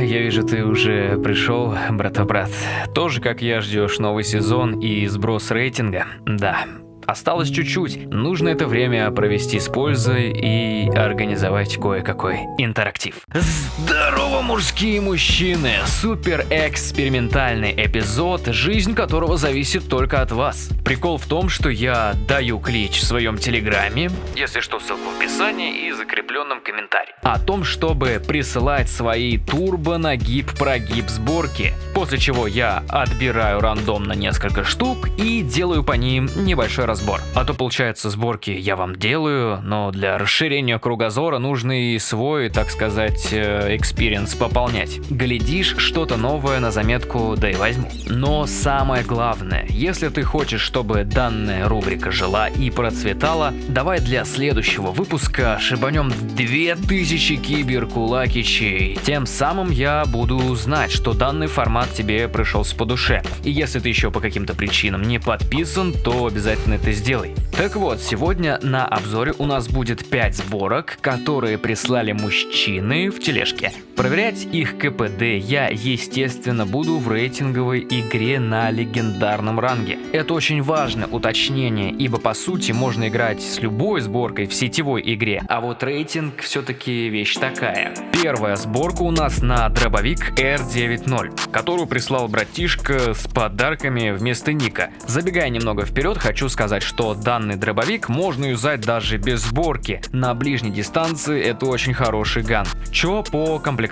я вижу, ты уже пришел, брата-брат. Тоже, как я, ждешь новый сезон и сброс рейтинга? Да, Осталось чуть-чуть, нужно это время провести с пользой и организовать кое-какой интерактив. Здорово, мужские мужчины! Супер экспериментальный эпизод, жизнь которого зависит только от вас. Прикол в том, что я даю клич в своем телеграме, если что, ссылку в описании и закрепленном комментарии, о том, чтобы присылать свои турбо-нагиб-прогиб сборки, после чего я отбираю рандомно несколько штук и делаю по ним небольшой разбор разбор. А то получается сборки я вам делаю, но для расширения кругозора нужно и свой, так сказать, experience пополнять. Глядишь, что-то новое на заметку, да и возьму. Но самое главное, если ты хочешь, чтобы данная рубрика жила и процветала, давай для следующего выпуска шибанем 2000 киберкулакичей. Тем самым я буду знать, что данный формат тебе пришелся по душе. И если ты еще по каким-то причинам не подписан, то обязательно это сделай. Так вот, сегодня на обзоре у нас будет 5 сборок, которые прислали мужчины в тележке. Проверять их КПД я, естественно, буду в рейтинговой игре на легендарном ранге. Это очень важное уточнение, ибо по сути можно играть с любой сборкой в сетевой игре, а вот рейтинг все-таки вещь такая. Первая сборка у нас на дробовик R90, которую прислал братишка с подарками вместо ника. Забегая немного вперед, хочу сказать, что данный дробовик можно юзать даже без сборки. На ближней дистанции это очень хороший ган. Чё по комплектации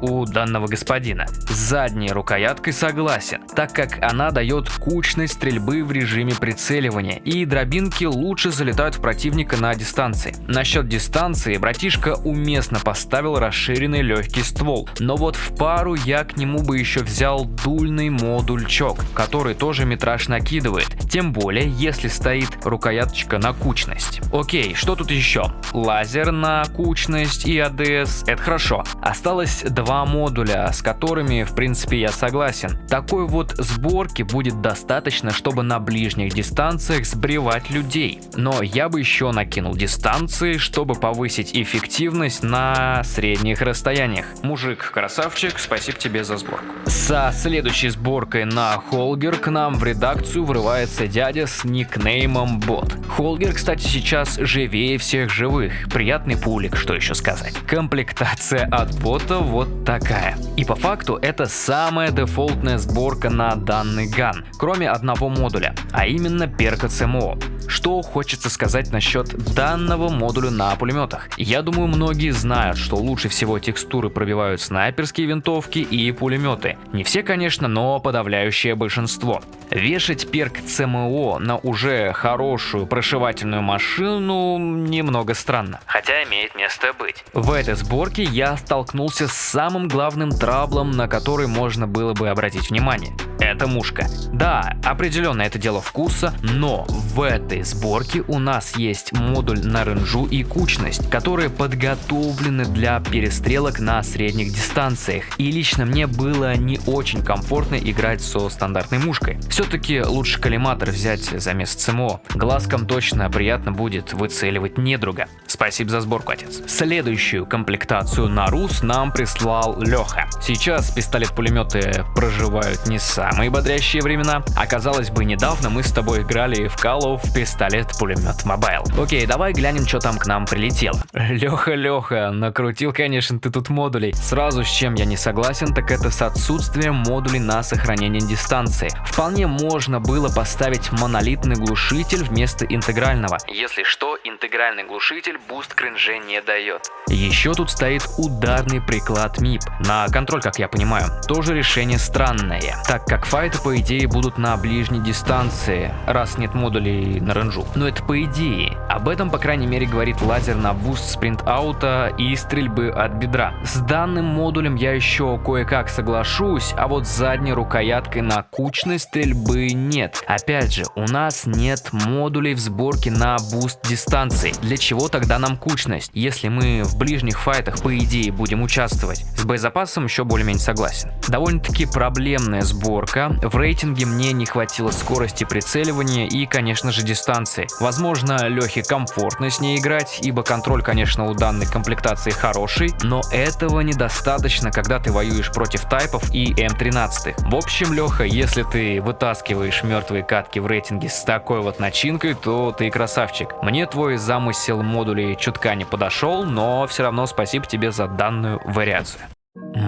у данного господина? С задней рукояткой согласен, так как она дает кучность стрельбы в режиме прицеливания, и дробинки лучше залетают в противника на дистанции. Насчет дистанции, братишка уместно поставил расширенный легкий ствол, но вот в пару я к нему бы еще взял дульный модульчок, который тоже метраж накидывает, тем более если стоит рукояточка на кучность. Окей, что тут еще? Лазер на кучность и ADS, это хорошо. Осталось два модуля, с которыми в принципе я согласен. Такой вот сборки будет достаточно, чтобы на ближних дистанциях сбривать людей. Но я бы еще накинул дистанции, чтобы повысить эффективность на средних расстояниях. Мужик, красавчик, спасибо тебе за сборку. Со следующей сборкой на Холгер к нам в редакцию врывается дядя с никнеймом Бот. Холгер, кстати, сейчас живее всех живых. Приятный пулик, что еще сказать. Комплектация от бота вот такая. И по факту это самая дефолтная сборка на данный ган, кроме одного модуля, а именно перка ЦМО. Что хочется сказать насчет данного модуля на пулеметах? Я думаю, многие знают, что лучше всего текстуры пробивают снайперские винтовки и пулеметы. Не все, конечно, но подавляющее большинство. Вешать перк ЦМО на уже хорошую прошивательную машину немного странно, хотя имеет место быть. В этой сборке я столкнулся с самым главным траблом, на который можно было бы обратить внимание это мушка. Да, определенно это дело вкуса, но в этой сборке у нас есть модуль на ренжу и кучность, которые подготовлены для перестрелок на средних дистанциях. И лично мне было не очень комфортно играть со стандартной мушкой. Все-таки лучше коллиматор взять за место СМО. Глазкам точно приятно будет выцеливать недруга. Спасибо за сборку, отец. Следующую комплектацию на РУС нам прислал Леха. Сейчас пистолет-пулеметы проживают не самые бодрящие времена. А казалось бы, недавно мы с тобой играли в Call of пистолет-пулемет Mobile. Окей, давай глянем, что там к нам прилетело. Леха, Леха, накрутил, конечно, ты тут модулей. Сразу с чем я не согласен, так это с отсутствием модулей на сохранение дистанции. Вполне можно было поставить монолитный глушитель вместо интегрального. Если что, интегральный глушитель буст к ренже не дает. Еще тут стоит ударный приклад MIP. На контроль, как я понимаю. Тоже решение странное, так как файты по идее будут на ближней дистанции, раз нет модулей на ренжу. Но это по идее. Об этом, по крайней мере, говорит лазер на буст спринт-аута и стрельбы от бедра. С данным модулем я еще кое-как соглашусь, а вот задней рукояткой на кучность стрельбы нет. Опять же, у нас нет модулей в сборке на буст дистанции. Для чего тогда нам кучность, если мы в ближних файтах по идее будем участвовать? С боезапасом еще более-менее согласен. Довольно-таки проблемная сборка. В рейтинге мне не хватило скорости прицеливания и, конечно же, дистанции. Возможно, Лехе комфортно с ней играть, ибо контроль, конечно, у данной комплектации хороший, но этого недостаточно, когда ты воюешь против тайпов и M13. В общем, Леха, если ты вытаскиваешь мертвые катки в рейтинге с такой вот начинкой, то ты красавчик. Мне твой замысел модулей чутка не подошел, но все равно спасибо тебе за данную вариацию.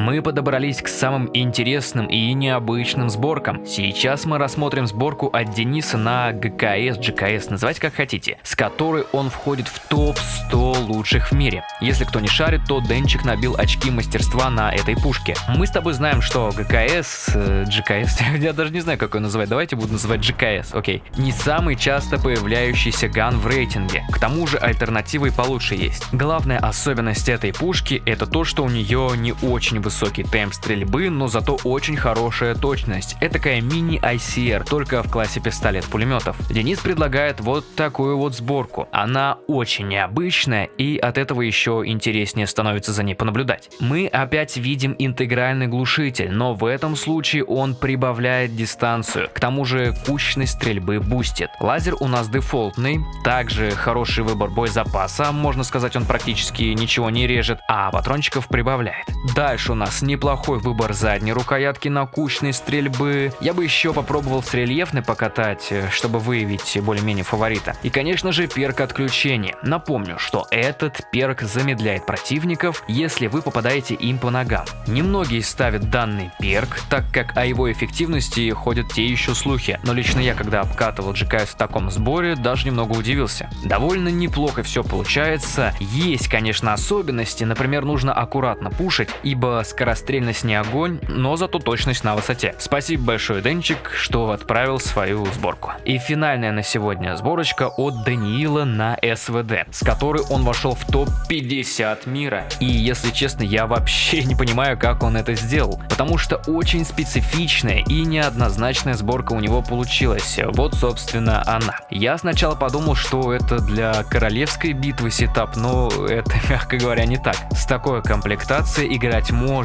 Мы подобрались к самым интересным и необычным сборкам. Сейчас мы рассмотрим сборку от Дениса на ГКС, GKS, называйте как хотите, с которой он входит в топ-100 лучших в мире. Если кто не шарит, то Денчик набил очки мастерства на этой пушке. Мы с тобой знаем, что ГКС, GKS, я даже не знаю, как его называть, давайте буду называть GKS, окей, не самый часто появляющийся ган в рейтинге. К тому же альтернативы получше есть. Главная особенность этой пушки это то, что у нее не очень очень высокий темп стрельбы, но зато очень хорошая точность. Это такая мини-ICR, только в классе пистолет-пулеметов. Денис предлагает вот такую вот сборку. Она очень необычная и от этого еще интереснее становится за ней понаблюдать. Мы опять видим интегральный глушитель, но в этом случае он прибавляет дистанцию. К тому же кучность стрельбы бустит. Лазер у нас дефолтный, также хороший выбор боезапаса, можно сказать он практически ничего не режет, а патрончиков прибавляет. Дальше у нас неплохой выбор задней рукоятки на кучность стрельбы. Я бы еще попробовал с рельефной покатать, э, чтобы выявить более-менее фаворита. И конечно же перк отключения. Напомню, что этот перк замедляет противников, если вы попадаете им по ногам. Немногие ставят данный перк, так как о его эффективности ходят те еще слухи. Но лично я, когда обкатывал GKS в таком сборе, даже немного удивился. Довольно неплохо все получается. Есть, конечно, особенности, например, нужно аккуратно пушить, ибо скорострельность не огонь, но зато точность на высоте. Спасибо большое, Денчик, что отправил свою сборку. И финальная на сегодня сборочка от Даниила на СВД, с которой он вошел в топ-50 мира. И если честно, я вообще не понимаю, как он это сделал, потому что очень специфичная и неоднозначная сборка у него получилась. Вот, собственно, она. Я сначала подумал, что это для королевской битвы сетап, но это, мягко говоря, не так. С такой комплектацией играть можно,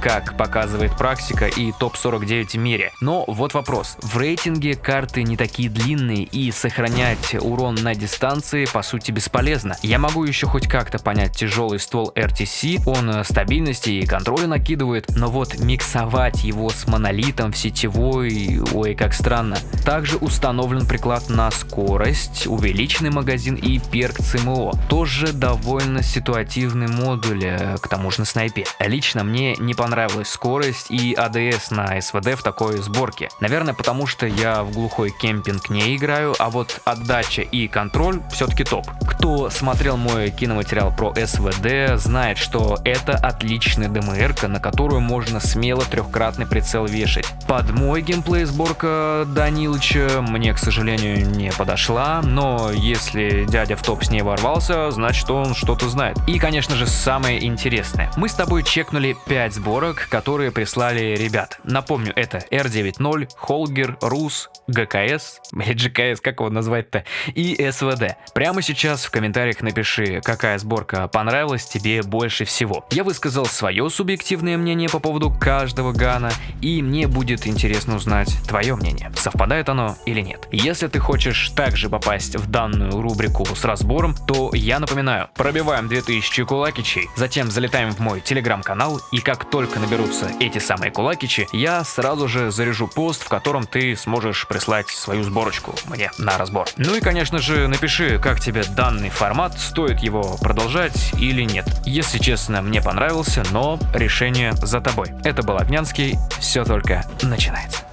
как показывает практика и топ-49 в мире. Но вот вопрос. В рейтинге карты не такие длинные и сохранять урон на дистанции по сути бесполезно. Я могу еще хоть как-то понять тяжелый ствол RTC, он стабильности и контроля накидывает, но вот миксовать его с монолитом в сетевой, ой как странно. Также установлен приклад на скорость, увеличенный магазин и перк ЦМО. Тоже довольно ситуативный модуль, э, к тому же на снайпе. Лично лично мне не понравилась скорость и АДС на СВД в такой сборке. Наверное, потому что я в глухой кемпинг не играю, а вот отдача и контроль все-таки топ. Кто смотрел мой киноматериал про СВД, знает, что это отличная ДМР, на которую можно смело трехкратный прицел вешать. Под мой геймплей сборка Данилыча мне, к сожалению, не подошла, но если дядя в топ с ней ворвался, значит он что-то знает. И, конечно же, самое интересное. Мы с тобой чекнули 5 сборок, которые прислали ребят. Напомню, это R90, Холгер, Рус, ГКС, GKS, как его назвать-то, и СВД. Прямо сейчас в комментариях напиши, какая сборка понравилась тебе больше всего. Я высказал свое субъективное мнение по поводу каждого гана, и мне будет интересно узнать твое мнение, совпадает оно или нет. Если ты хочешь также попасть в данную рубрику с разбором, то я напоминаю, пробиваем 2000 кулакичей, затем залетаем в мой телеграм-канал, и как только наберутся эти самые кулакичи, я сразу же заряжу пост, в котором ты сможешь прислать свою сборочку мне на разбор. Ну и конечно же напиши, как тебе данный формат, стоит его продолжать или нет. Если честно, мне понравился, но решение за тобой. Это был Огнянский, все только начинается.